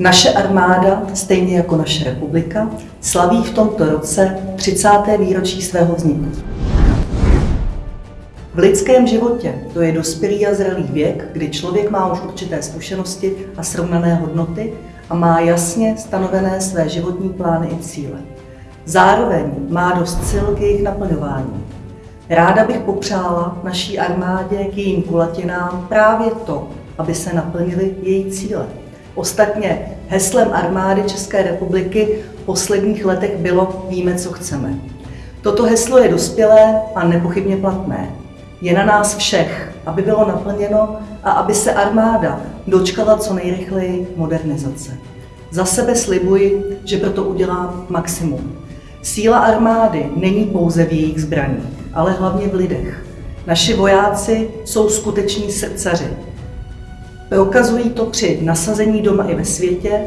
Naše armáda, stejně jako naše republika, slaví v tomto roce 30. výročí svého vzniku. V lidském životě to je dospělý a zralý věk, kdy člověk má už určité zkušenosti a srovnané hodnoty a má jasně stanovené své životní plány i cíle. Zároveň má dost sil k jejich naplňování. Ráda bych popřála naší armádě k jejím kulatinám právě to, aby se naplnily její cíle. Ostatně heslem armády České republiky v posledních letech bylo Víme, co chceme. Toto heslo je dospělé a nepochybně platné. Je na nás všech, aby bylo naplněno a aby se armáda dočkala co nejrychleji modernizace. Za sebe slibuji, že proto udělám maximum. Síla armády není pouze v jejich zbraních, ale hlavně v lidech. Naši vojáci jsou skuteční srdcaři, Prokazují to při nasazení doma i ve světě,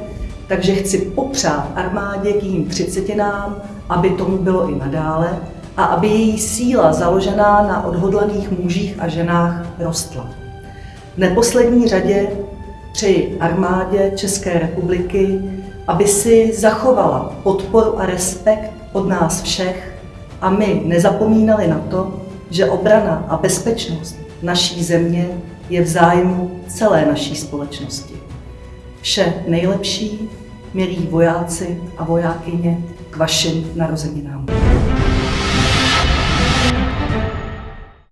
takže chci popřát armádě k jejím třicetinám, aby tomu bylo i nadále a aby její síla založená na odhodlaných mužích a ženách rostla. V neposlední řadě přeji armádě České republiky, aby si zachovala podporu a respekt od nás všech a my nezapomínali na to, že obrana a bezpečnost naší země je v zájmu celé naší společnosti. Vše nejlepší, milí vojáci a vojákyně, k vašim narozeninám.